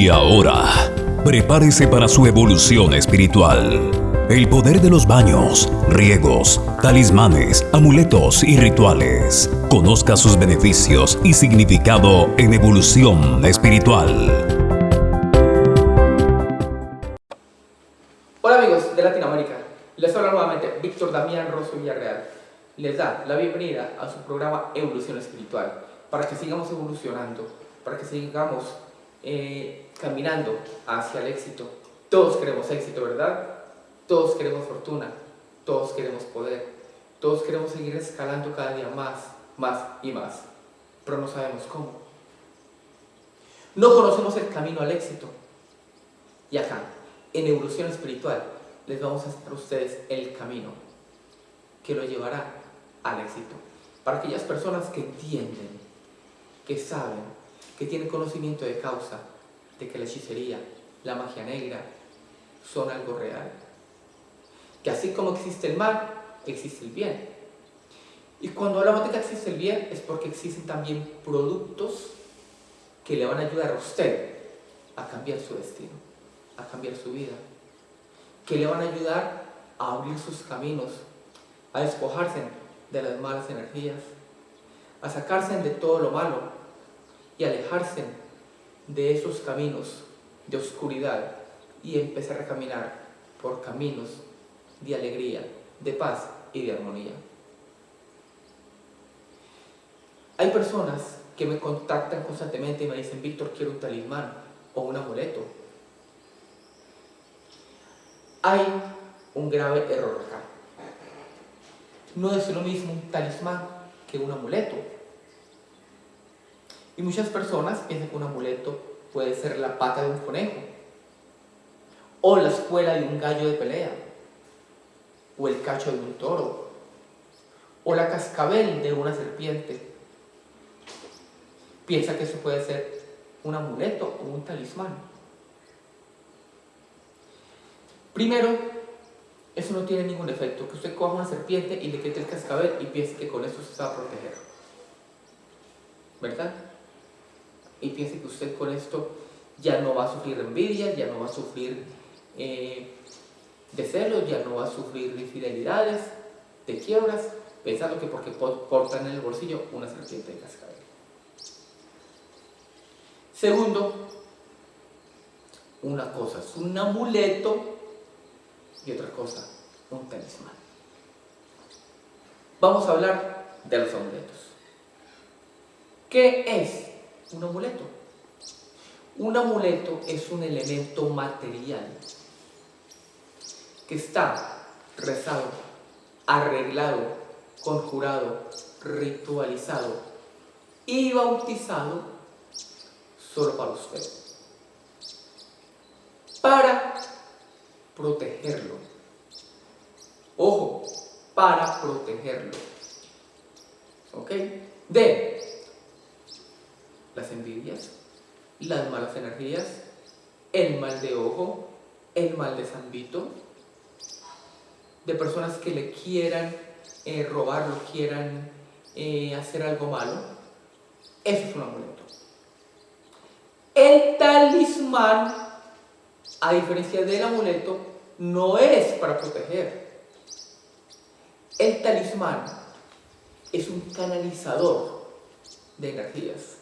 Y ahora, prepárese para su evolución espiritual. El poder de los baños, riegos, talismanes, amuletos y rituales. Conozca sus beneficios y significado en evolución espiritual. Hola amigos de Latinoamérica, les habla nuevamente Víctor Damián Rosso Villarreal. Les da la bienvenida a su programa Evolución Espiritual, para que sigamos evolucionando, para que sigamos eh, caminando hacia el éxito. Todos queremos éxito, ¿verdad? Todos queremos fortuna, todos queremos poder, todos queremos seguir escalando cada día más, más y más, pero no sabemos cómo. No conocemos el camino al éxito. Y acá, en evolución espiritual, les vamos a hacer a ustedes el camino que lo llevará al éxito. Para aquellas personas que entienden, que saben que tiene conocimiento de causa de que la hechicería, la magia negra, son algo real. Que así como existe el mal, existe el bien. Y cuando hablamos de que existe el bien, es porque existen también productos que le van a ayudar a usted a cambiar su destino, a cambiar su vida. Que le van a ayudar a abrir sus caminos, a despojarse de las malas energías, a sacarse de todo lo malo y alejarse de esos caminos de oscuridad y empezar a caminar por caminos de alegría, de paz y de armonía. Hay personas que me contactan constantemente y me dicen, Víctor, quiero un talismán o un amuleto. Hay un grave error acá. No es lo mismo un talismán que un amuleto. Y muchas personas piensan que un amuleto puede ser la pata de un conejo, o la escuela de un gallo de pelea, o el cacho de un toro, o la cascabel de una serpiente. Piensa que eso puede ser un amuleto o un talismán. Primero, eso no tiene ningún efecto. Que usted coja una serpiente y le quite el cascabel y piense que con eso se va a proteger. ¿Verdad? Y piense que usted con esto ya no va a sufrir envidia, ya no va a sufrir eh, de celos, ya no va a sufrir de infidelidades, de quiebras, pensando que porque portan en el bolsillo una serpiente de cascabel. Segundo, una cosa es un amuleto y otra cosa, un talismán. Vamos a hablar de los amuletos. ¿Qué es un amuleto. Un amuleto es un elemento material que está rezado, arreglado, conjurado, ritualizado y bautizado solo para usted. Para protegerlo. Ojo, para protegerlo. ¿Ok? De las envidias, las malas energías, el mal de ojo, el mal de zambito, de personas que le quieran eh, robar, lo quieran eh, hacer algo malo. Eso es un amuleto. El talismán, a diferencia del amuleto, no es para proteger. El talismán es un canalizador de energías.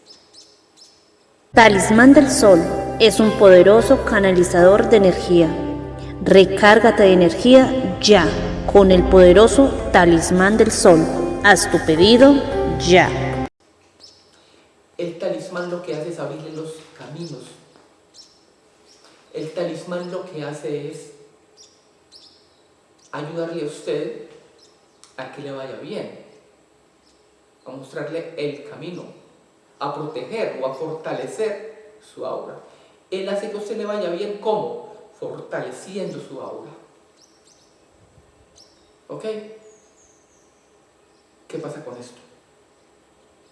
Talismán del Sol es un poderoso canalizador de energía. Recárgate de energía ya con el poderoso Talismán del Sol. Haz tu pedido ya. El talismán lo que hace es abrirle los caminos. El talismán lo que hace es ayudarle a usted a que le vaya bien, a mostrarle el camino a proteger o a fortalecer su aura. Él hace que usted le vaya bien, ¿cómo? Fortaleciendo su aura. ¿Ok? ¿Qué pasa con esto?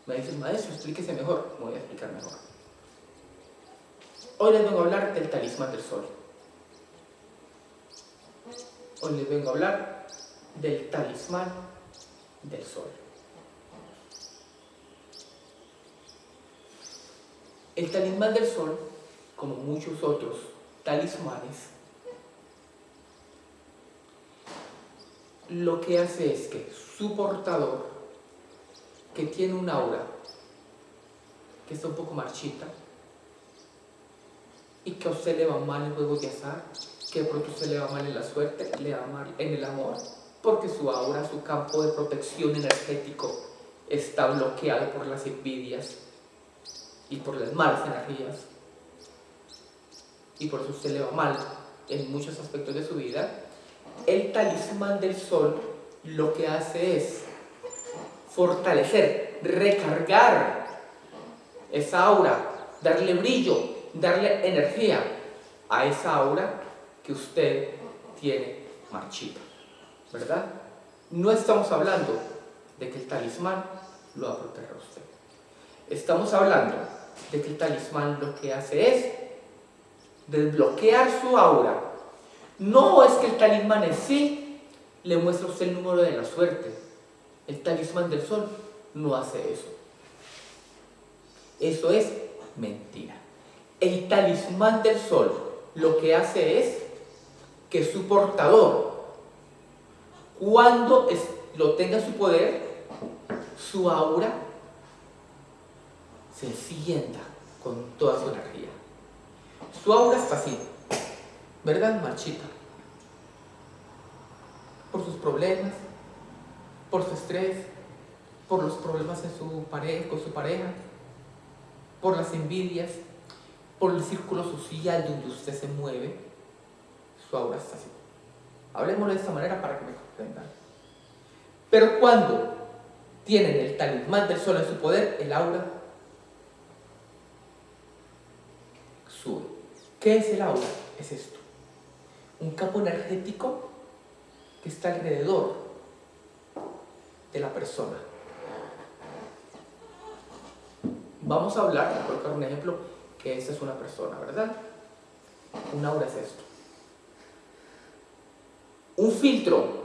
Me dice maestro, explíquese mejor. Me voy a explicar mejor. Hoy les vengo a hablar del talismán del sol. Hoy les vengo a hablar del talismán del sol. El talismán del sol como muchos otros talismanes, lo que hace es que su portador, que tiene un aura que está un poco marchita, y que a usted le va mal en juegos de azar, que de pronto se le va mal en la suerte, le va mal en el amor, porque su aura, su campo de protección energético está bloqueado por las envidias y por las malas energías. Y por eso usted le va mal en muchos aspectos de su vida. El talismán del sol lo que hace es fortalecer, recargar esa aura, darle brillo, darle energía a esa aura que usted tiene marchita, ¿verdad? No estamos hablando de que el talismán lo va a usted. Estamos hablando el talismán lo que hace es desbloquear su aura. No es que el talismán en sí le muestre a usted el número de la suerte. El talismán del sol no hace eso. Eso es mentira. El talismán del sol lo que hace es que su portador, cuando lo tenga en su poder, su aura se encienda con toda su energía. Su aura está así, ¿verdad? Marchita. Por sus problemas, por su estrés, por los problemas en su pareja, con su pareja, por las envidias, por el círculo social donde usted se mueve, su aura está así. Hablemos de esta manera para que me comprendan. Pero cuando tienen el talismán del sol en su poder, el aura sube. ¿Qué es el aura? Es esto. Un campo energético que está alrededor de la persona. Vamos a hablar, por colocar un ejemplo, que esta es una persona, ¿verdad? Un aura es esto. Un filtro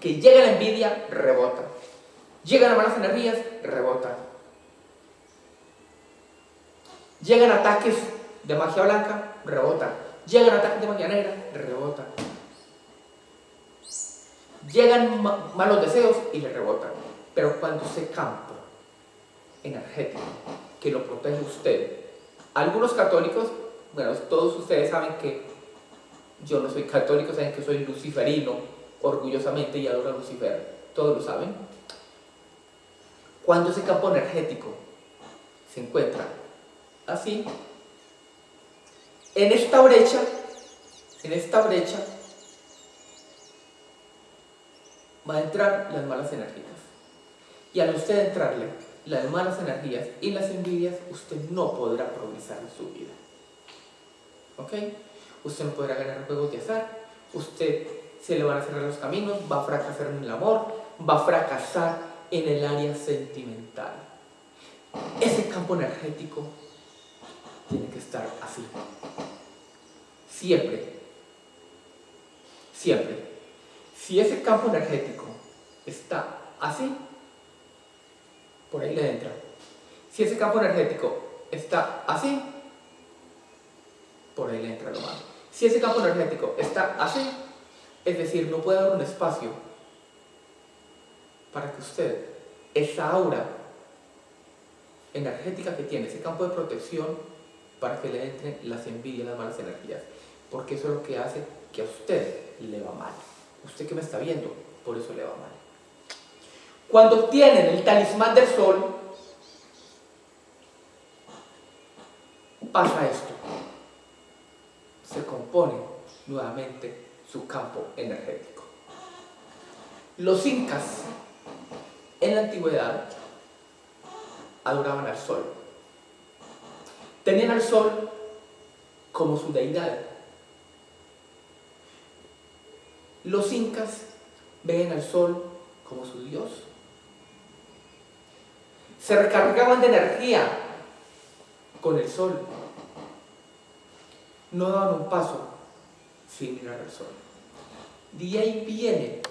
que llega a la envidia, rebota. Llegan a malas energías, rebota. Llegan ataques de magia blanca, rebota. Llegan ataques de magia negra, rebota. Llegan malos deseos y le rebotan. Pero cuando ese campo energético que lo protege usted, algunos católicos, bueno, todos ustedes saben que yo no soy católico, saben que soy luciferino, orgullosamente y adoro a Lucifer, todos lo saben. Cuando ese campo energético se encuentra así, en esta brecha, en esta brecha, va a entrar las malas energías. Y al usted entrarle las malas energías y las envidias, usted no podrá progresar en su vida. ¿Ok? Usted no podrá ganar juegos de azar, usted se le van a cerrar los caminos, va a fracasar en el amor, va a fracasar en el área sentimental. Ese campo energético tiene que estar así. Siempre. Siempre. Si ese campo energético está así, por ahí le entra. Si ese campo energético está así, por ahí le entra lo malo. Si ese campo energético está así, es decir, no puede haber un espacio para que usted, esa aura energética que tiene, ese campo de protección, para que le entren las envidias, las malas energías. Porque eso es lo que hace que a usted le va mal. Usted que me está viendo, por eso le va mal. Cuando tienen el talismán del sol, pasa esto. Se compone nuevamente su campo energético. Los incas en la antigüedad adoraban al sol. Tenían al sol como su deidad. Los incas ven al sol como su dios. Se recargaban de energía con el sol. No daban un paso sin mirar al sol. De ahí viene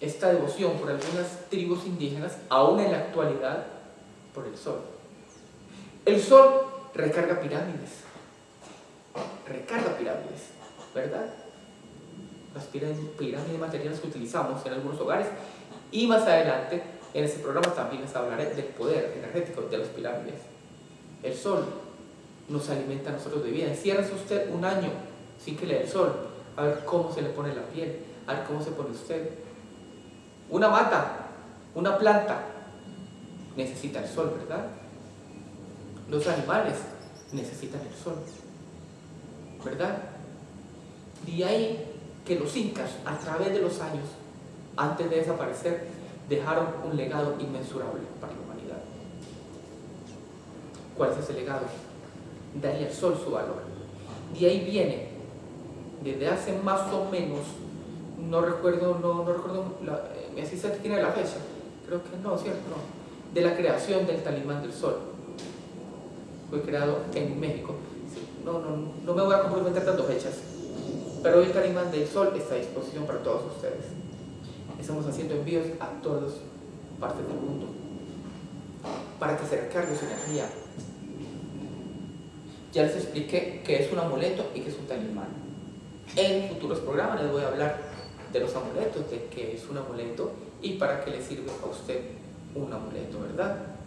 esta devoción por algunas tribus indígenas, aún en la actualidad, por el sol. El sol recarga pirámides. Recarga pirámides, ¿verdad? Las pirámides materiales que utilizamos en algunos hogares. Y más adelante, en ese programa también les hablaré del poder energético de las pirámides. El sol nos alimenta a nosotros de vida. Enciérrese usted un año sin que le dé el sol, a ver cómo se le pone la piel, a ver cómo se pone usted. Una mata, una planta, necesita el sol, ¿verdad? Los animales necesitan el sol, ¿verdad? De ahí que los incas, a través de los años, antes de desaparecer, dejaron un legado inmensurable para la humanidad. ¿Cuál es ese legado? Darle al sol su valor. De ahí viene, desde hace más o menos, no recuerdo, no, no recuerdo, la, eh, asistente tiene la fecha, creo que no, ¿cierto? No, de la creación del talismán del sol. Fue creado en México. No, no, no me voy a comprometer tanto fechas, pero hoy el talismán del sol está a disposición para todos ustedes. Estamos haciendo envíos a todas partes del mundo para que se recargue su energía. Ya les expliqué qué es un amuleto y qué es un talismán. En futuros programas les voy a hablar de los amuletos, de qué es un amuleto y para qué le sirve a usted un amuleto, ¿verdad?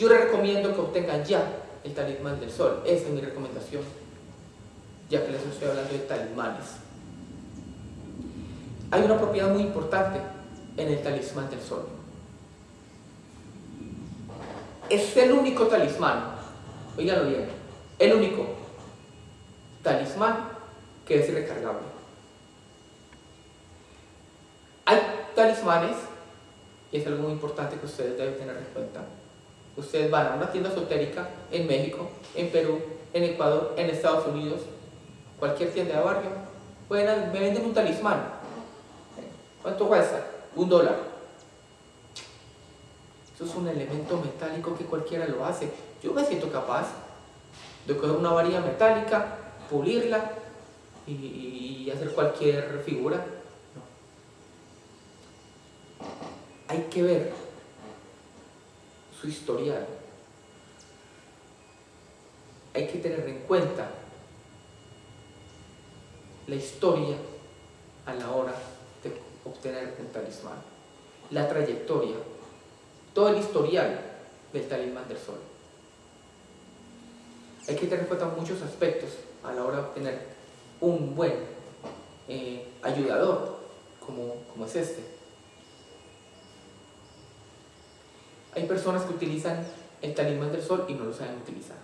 Yo recomiendo que obtengan ya el talismán del sol, esa es mi recomendación, ya que les estoy hablando de talismanes. Hay una propiedad muy importante en el talismán del sol. Es el único talismán, oíganlo bien, el único talismán que es recargable. Hay talismanes, y es algo muy importante que ustedes deben tener en cuenta. Ustedes van a una tienda esotérica en México, en Perú, en Ecuador, en Estados Unidos, cualquier tienda de barrio, pueden, me venden un talismán. ¿Cuánto cuesta? Un dólar. Eso es un elemento metálico que cualquiera lo hace. Yo me siento capaz de coger una varilla metálica, pulirla y, hacer cualquier figura. No. Hay que ver su historial. Hay que tener en cuenta la historia a la hora de obtener un talismán, la trayectoria, todo el historial del talismán del sol. Hay que tener en cuenta muchos aspectos a la hora de obtener un buen eh, ayudador como, como es este. Hay personas que utilizan el talismán del sol y no lo saben utilizar.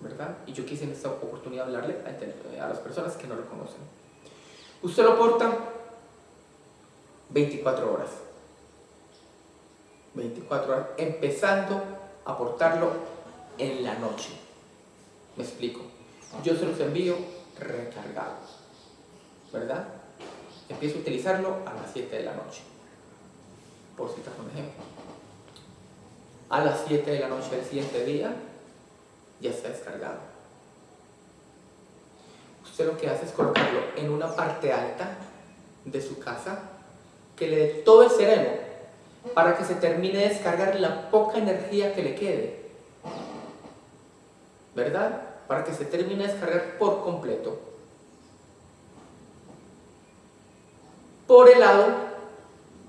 ¿Verdad? Y yo quise en esta oportunidad hablarle a, a las personas que no lo conocen. Usted lo porta 24 horas. 24 horas, empezando a portarlo en la noche. Me explico. Yo se los envío recargados. ¿Verdad? Empiezo a utilizarlo a las 7 de la noche. Por citar un ejemplo. A las 7 de la noche del siguiente día ya está descargado. Usted lo que hace es colocarlo en una parte alta de su casa que le dé todo el sereno para que se termine de descargar la poca energía que le quede. ¿Verdad? Para que se termine de descargar por completo. Por el lado,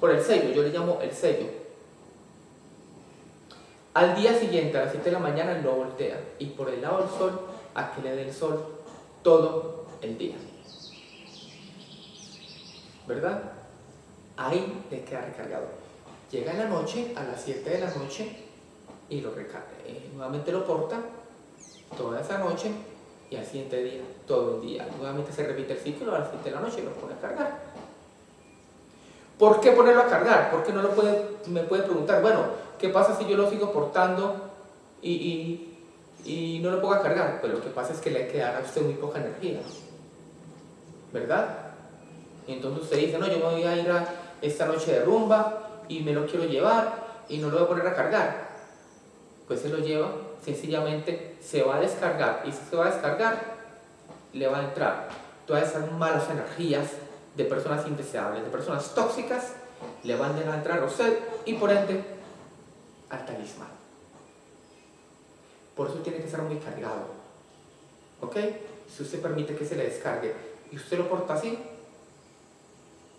por el sello, yo le llamo el sello. Al día siguiente, a las 7 de la mañana, lo voltea y por el lado del sol, a que le dé el sol todo el día. ¿Verdad? Ahí le queda recargado. Llega en la noche, a las 7 de la noche, y lo recarga. Eh, nuevamente lo porta toda esa noche y al siguiente día, todo el día. Nuevamente se repite el ciclo, a las 7 de la noche lo pone a cargar. ¿Por qué ponerlo a cargar? Porque no lo puede, me puede preguntar, bueno, ¿qué pasa si yo lo sigo portando y, y, no lo pongo a cargar? Pues lo que pasa es que le quedará a usted muy poca energía. ¿Verdad? Entonces usted dice, no, yo me voy a ir a esta noche de rumba y me lo quiero llevar y no lo voy a poner a cargar. Pues se lo lleva, sencillamente se va a descargar y si se va a descargar, le va a entrar todas esas malas energías de personas indeseables, de personas tóxicas, le van a entrar a usted y por ende al talismán. Por eso tiene que estar muy cargado. ¿Ok? Si usted permite que se le descargue y usted lo porta así,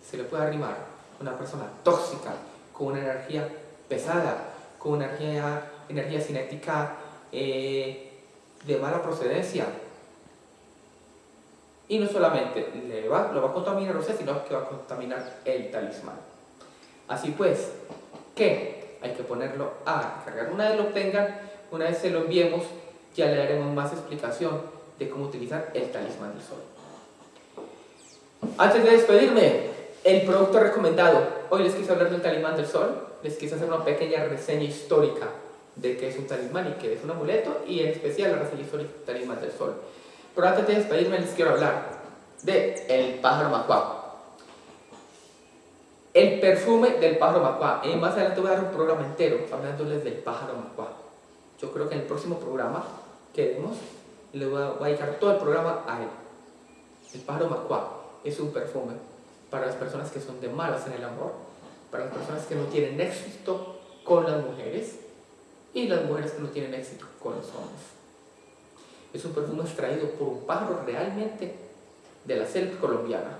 se le puede arrimar una persona tóxica, con una energía pesada, con una energía, energía cinética eh, de mala procedencia. Y no solamente le va, lo va a contaminar usted, sino que va a contaminar el talismán. Así pues, ¿qué? Hay que ponerlo a cargar. Una vez lo tengan, una vez se lo enviemos, ya le daremos más explicación de cómo utilizar el talismán del sol. Antes de despedirme, el producto recomendado. Hoy les quise hablar del talismán del sol, les quise hacer una pequeña reseña histórica de qué es un talismán y qué es un amuleto, y en especial la reseña histórica del talismán del sol. Pero antes de despedirme les quiero hablar de el pájaro macuá. El perfume del pájaro macuá. Y más adelante voy a dar un programa entero hablándoles del pájaro macuá. Yo creo que en el próximo programa que demos, le voy a, voy a dedicar todo el programa a él. El pájaro macuá es un perfume para las personas que son de malas en el amor, para las personas que no tienen éxito con las mujeres y las mujeres que no tienen éxito con los hombres. Es un perfume extraído por un pájaro realmente de la selva colombiana,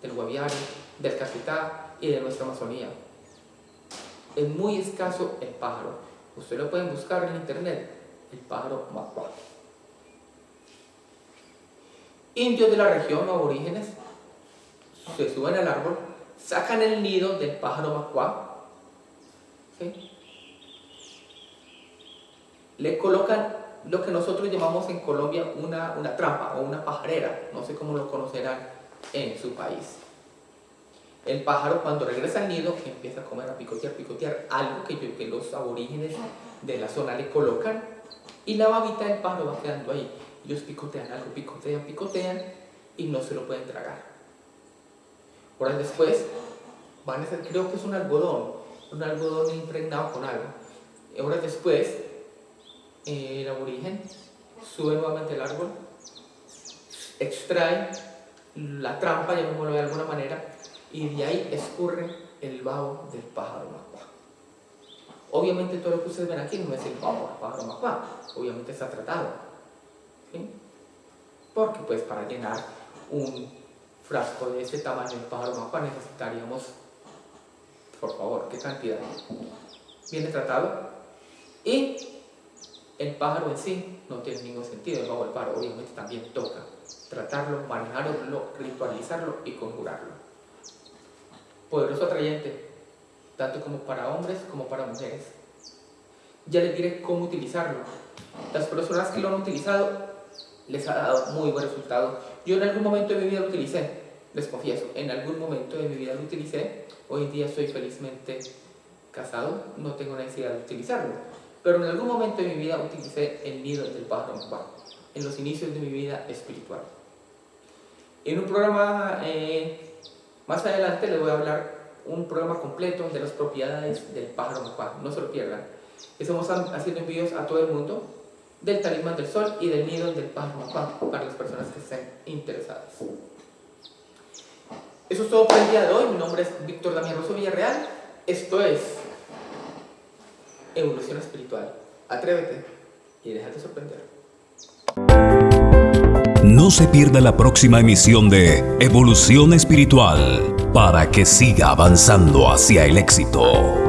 del guaviare, del caquetá y de nuestra Amazonía. Es muy escaso el pájaro. Ustedes lo pueden buscar en internet, el pájaro macuá. Indios de la región aborígenes se suben al árbol, sacan el nido del pájaro macuá, le colocan lo que nosotros llamamos en Colombia una, una trampa o una pajarera, no sé cómo lo conocerán en su país. El pájaro cuando regresa al nido empieza a comer, a picotear, picotear algo que, que los aborígenes de la zona le colocan y la babita del pájaro va quedando ahí. Ellos picotean algo, picotean, picotean y no se lo pueden tragar. Horas después, van a ser, creo que es un algodón, un algodón impregnado con algo. Horas después, el aborigen sube nuevamente el árbol, extrae la trampa, llamémoslo de alguna manera, y de ahí escurre el vaho del pájaro macuá. Obviamente todo lo que ustedes ven aquí no es el vaho del pájaro macuá, obviamente está tratado. ¿sí? Porque pues para llenar un frasco de ese tamaño de pájaro mapa necesitaríamos, por favor, ¿qué cantidad? Viene tratado y el pájaro en sí no tiene ningún sentido, el bajo del pájaro obviamente también toca tratarlo, manejarlo, ritualizarlo y conjurarlo. Poderoso atrayente, tanto como para hombres como para mujeres. Ya les diré cómo utilizarlo. Las personas que lo han utilizado les ha dado muy buen resultado. Yo en algún momento de mi vida lo utilicé, les confieso, en algún momento de mi vida lo utilicé. Hoy en día estoy felizmente casado, no tengo necesidad de utilizarlo. Pero en algún momento de mi vida utilicé el nido del pájaro en los inicios de mi vida espiritual. En un programa eh, más adelante les voy a hablar un programa completo de las propiedades del pájaro macuá, no se lo pierdan. Estamos haciendo envíos a todo el mundo, del talismán del sol y del nido del pájaro para las personas que estén interesadas. Eso es todo por el día de hoy. Mi nombre es Víctor Damián Rosso Villarreal. Esto es Evolución Espiritual. Atrévete y déjate sorprender. No se pierda la próxima emisión de Evolución Espiritual para que siga avanzando hacia el éxito.